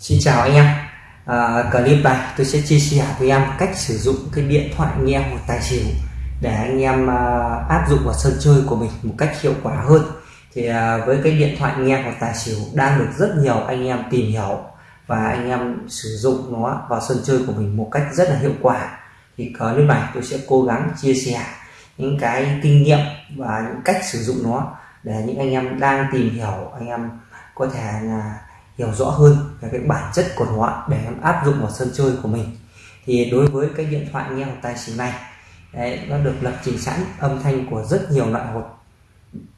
Xin chào anh em. À, clip này tôi sẽ chia sẻ với em cách sử dụng cái điện thoại nghe một tài xỉu để anh em à, áp dụng vào sân chơi của mình một cách hiệu quả hơn. Thì à, với cái điện thoại nghe một tài xỉu đang được rất nhiều anh em tìm hiểu và anh em sử dụng nó vào sân chơi của mình một cách rất là hiệu quả thì clip này tôi sẽ cố gắng chia sẻ những cái kinh nghiệm và những cách sử dụng nó để những anh em đang tìm hiểu anh em có thể là hiểu rõ hơn về cái bản chất của nó để em áp dụng vào sân chơi của mình. Thì đối với cái điện thoại nghe một tài xỉu này đấy, nó được lập trình sẵn âm thanh của rất nhiều loại hột.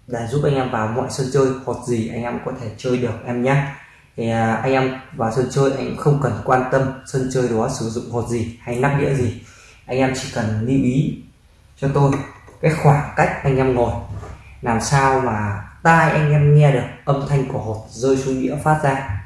Để giúp anh em vào mọi sân chơi hột gì anh em có thể chơi được em nhé. Thì à, anh em vào sân chơi anh không cần quan tâm sân chơi đó sử dụng hột gì hay nắp đĩa gì. Anh em chỉ cần lưu ý cho tôi cái khoảng cách anh em ngồi. Làm sao mà tai anh em nghe được âm thanh của hột rơi xuống đĩa phát ra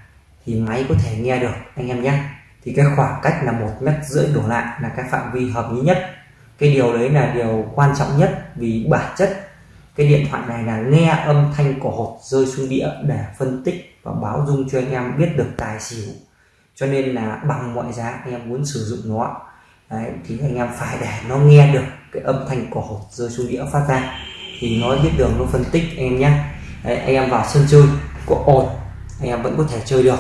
thì máy có thể nghe được anh em nhé. Thì cái khoảng cách là một mét rưỡi đổ lại là cái phạm vi hợp lý nhất. Cái điều đấy là điều quan trọng nhất vì bản chất cái điện thoại này là nghe âm thanh của hột rơi xuống đĩa để phân tích và báo dung cho anh em biết được tài xỉu. Cho nên là bằng mọi giá anh em muốn sử dụng nó. Đấy, thì anh em phải để nó nghe được cái âm thanh của hột rơi xuống đĩa phát ra thì nói biết đường nó phân tích anh em nhé Đấy, anh em vào sân chơi có ồn anh em vẫn có thể chơi được.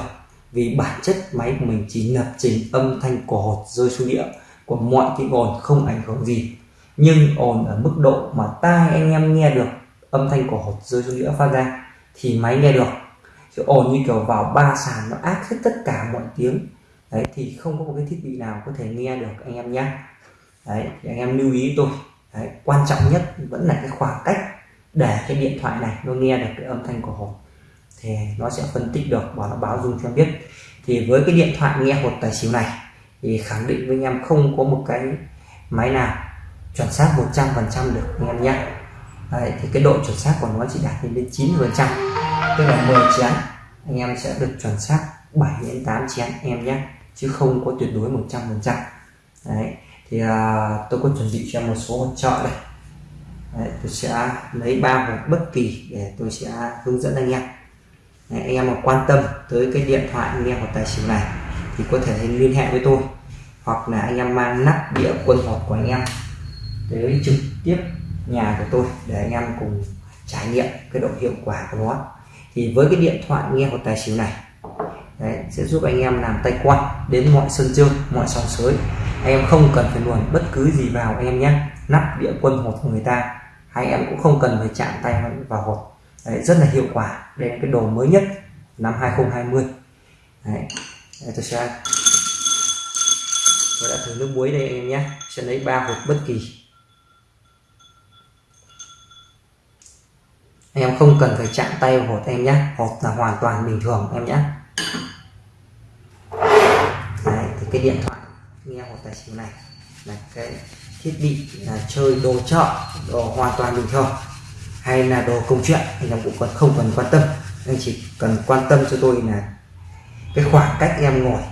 Vì bản chất máy của mình chỉ lập trình âm thanh của hột rơi xuống địa của mọi tiếng ồn không ảnh hưởng gì. Nhưng ồn ở mức độ mà tai anh em nghe được âm thanh của hột rơi xuống đĩa phát ra thì máy nghe được. Chứ ồn như kiểu vào ba sàn nó ác hết tất cả mọi tiếng. Đấy thì không có một cái thiết bị nào có thể nghe được anh em nhé đấy thì anh em lưu ý tôi đấy, quan trọng nhất vẫn là cái khoảng cách để cái điện thoại này nó nghe được cái âm thanh của hột thì nó sẽ phân tích được và nó báo dung cho biết. Thì với cái điện thoại nghe hột tài xỉu này thì khẳng định với anh em không có một cái máy nào chuẩn xác 100% được anh em nhé. Đấy, thì cái độ chuẩn xác của nó chỉ đạt đến 90 phần trăm tức là 10 chén. Anh em sẽ được chuẩn xác 7 đến 8 chén em nhé chứ không có tuyệt đối 100 phần trăm. Đấy thì à, tôi có chuẩn bị cho một số hỗ trợ đây. Đấy, tôi sẽ lấy ba hộp bất kỳ để tôi sẽ hướng dẫn anh em. Đấy, anh em mà quan tâm tới cái điện thoại nghe hoặc tài xỉu này thì có thể liên hệ với tôi. Hoặc là anh em mang nắp đĩa quân hột của anh em tới trực tiếp nhà của tôi để anh em cùng trải nghiệm cái độ hiệu quả của nó. Thì với cái điện thoại nghe hột tài xỉu này Đấy, sẽ giúp anh em làm tay quan đến mọi sân chơi mọi sòng sới anh em không cần phải luồn bất cứ gì vào anh em nhé. Nắp đĩa quân hột của người ta. Hay em cũng không cần phải chạm tay vào hột. Đấy, rất là hiệu quả. Đây là cái đồ mới nhất năm 2020 Đấy, Đây, tôi sẽ tôi đã thử nước muối đây anh em nhé. Sẽ lấy ba hộp bất kỳ. Anh em không cần phải chạm tay vào hột em nhé. Hột là hoàn toàn bình thường em nhé. Đấy, thì cái điện thoại nghe hộp tài xỉu này. Là cái thiết bị là chơi đồ chợ đồ hoàn toàn bình thường. Hay là đồ công chuyện thì em cũng còn không cần quan tâm. Anh chỉ cần quan tâm cho tôi là cái khoảng cách em ngồi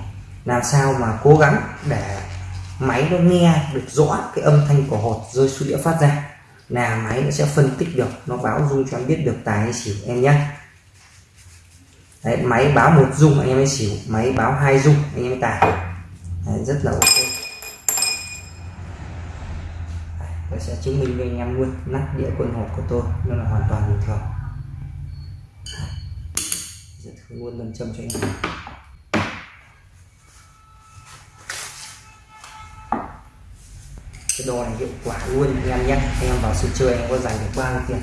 làm sao mà cố gắng để máy nó nghe được rõ cái âm thanh của hột rơi xuống đĩa phát ra là máy nó sẽ phân tích được nó báo dung cho em biết được tài hay xỉu em nhé. Đấy, máy báo một dung anh em ấy xỉu. Máy báo hai dung anh em ấy tài. Rất là ok. Tôi sẽ chứng minh với anh em luôn nắp đĩa quân hộp của tôi nó là hoàn toàn bình thường. Sẽ thử luôn lần châm cho anh em. Cái đồ này hiệu quả luôn anh em nhé. Anh em vào sân chơi anh em có giành được bao nhiêu tiền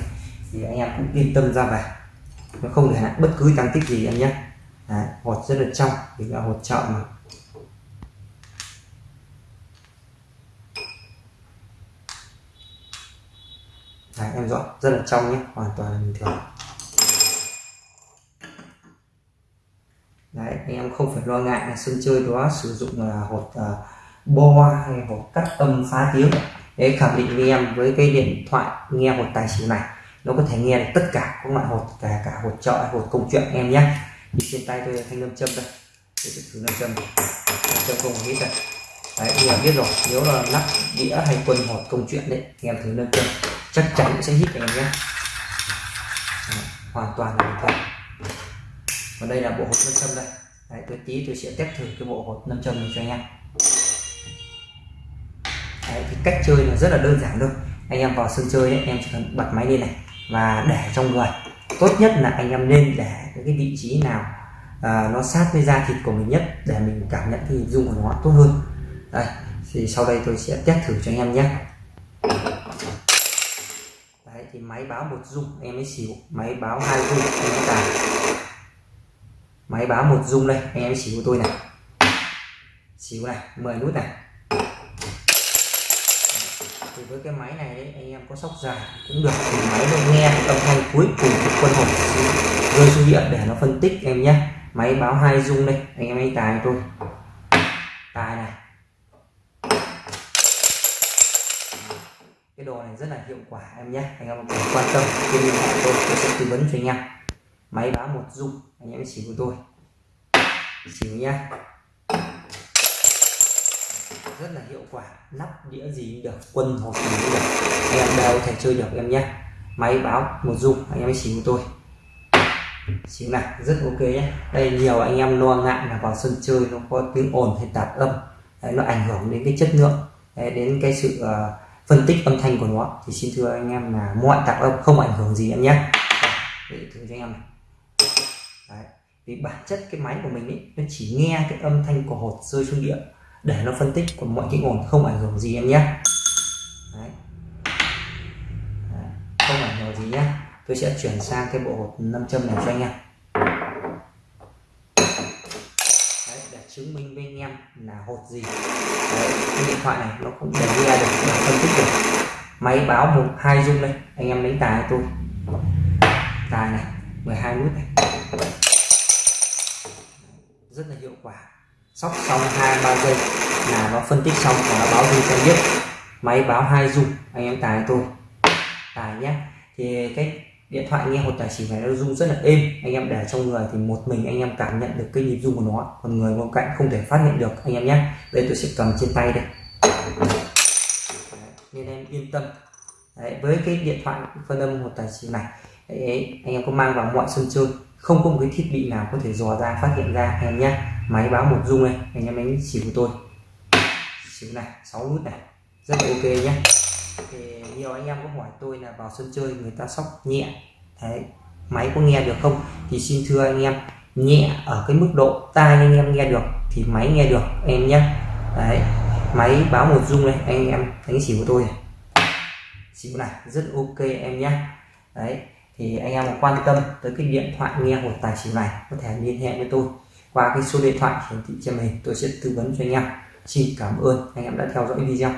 thì anh em cũng yên tâm ra về nó không để lại bất cứ tăng tích gì em nhé. Đấy, hột rất là trong vì là hột chợ mà. Đấy, em rõ rất là trong nhé hoàn toàn là bình thường. Đấy, anh em không phải lo ngại là sân chơi đó sử dụng là hột uh, bo hay hột cắt âm phá tiếng để khẳng định với em với cái điện thoại nghe hột tài xỉu này nó có thể nghe được tất cả các loại hột cả cả hột trọi hột công chuyện em nhé. Thì trên tay tôi thanh lâm châm đây để thử lâm châm. Lâm châm không hít đây. Đấy em biết rồi nếu là nắp đĩa hay quân hột công chuyện đấy thì em thử lâm châm chắc chắn sẽ hít anh em nhé. Hoàn toàn là bình thường còn đây là bộ hột lâm châm đây. Đấy, tôi tí tôi sẽ test thử cái bộ hột nâm châm này cho anh em. Đấy, thì cách chơi là rất là đơn giản thôi. Anh em vào sân chơi ấy, em chỉ cần bật máy lên này và để trong người. Tốt nhất là anh em nên để cái vị trí nào à, nó sát với da thịt của mình nhất để mình cảm nhận cái hình dung của nó tốt hơn. Đây thì sau đây tôi sẽ test thử cho anh em nhé đấy thì máy báo một dung, em ấy xỉu máy báo hai dung, em ấy tài máy báo một dung đây anh em xỉu của tôi này. Xỉu này 10 nút này. Thì với cái máy này đấy, anh em có sóc dài cũng được. Thì máy nó nghe âm thanh cuối cùng của quân hồn rơi xuống điện để nó phân tích em nhé. Máy báo hai dung đây, anh em ấy tài tôi. Tài này. Cái đồ này rất là hiệu quả em nhé. Anh em quan tâm thì liên hệ tôi tôi sẽ tư vấn cho anh em. Máy báo một dung anh em xỉu của tôi. Xỉu nhá. Rất là hiệu quả nắp đĩa gì được quân hộp gì cũng được. Anh em đều thể chơi được em nhé. Máy báo một dung anh em chỉ xỉu của tôi. Xíu này rất ok nhé. Đây nhiều anh em lo ngại là vào sân chơi nó có tiếng ồn hay tạp âm. Đấy, nó ảnh hưởng đến cái chất lượng đấy, đến cái sự uh, phân tích âm thanh của nó thì xin thưa anh em là mọi tạp âm không ảnh hưởng gì em nhé để thử cho anh em này đấy. vì bản chất cái máy của mình ấy, nó chỉ nghe cái âm thanh của hột rơi xuống địa để nó phân tích còn mọi cái ồn không ảnh hưởng gì em nhé đấy. Đấy. không ảnh hưởng gì nhé tôi sẽ chuyển sang cái bộ hột nam châm này cho anh em Đấy, để chứng minh anh em là hột gì? Đấy, cái điện thoại này nó cũng để nghe được để phân tích được. Máy báo một hai dung đây anh em lấy tài tôi. Tài này 12 nút này. Rất là hiệu quả. Sóc xong hai ba giây là nó phân tích xong và nó báo dung cho biết. Máy báo hai dung anh em tài tôi. Tài nhé. Thì cái điện thoại nghe một tài xỉu này nó rung rất là êm. Anh em để trong người thì một mình anh em cảm nhận được cái nhịp rung của nó. Còn người bên cạnh không thể phát hiện được anh em nhé. Đây tôi sẽ cầm trên tay đây. Nên em yên tâm. Đấy, với cái điện thoại phân âm một tài xỉu này Đấy, anh em có mang vào mọi sân chơi không có một cái thiết bị nào có thể dò ra phát hiện ra anh em nhé. Máy báo một rung này anh em đánh xỉu của tôi. Xỉu này 6 nút này rất là ok nhé. Thì nhiều anh em có hỏi tôi là vào sân chơi người ta sóc nhẹ. Đấy, máy có nghe được không? Thì xin thưa anh em, nhẹ ở cái mức độ tai anh em nghe được thì máy nghe được, em nhé. Đấy, máy báo một rung này anh em, đánh xỉu của tôi này. Xỉu này, rất ok em nhé. Đấy, thì anh em quan tâm tới cái điện thoại nghe một tài xỉu này, có thể liên hệ với tôi. Qua cái số điện thoại hiển thị trên mình tôi sẽ tư vấn cho anh em. Xin cảm ơn, anh em đã theo dõi video.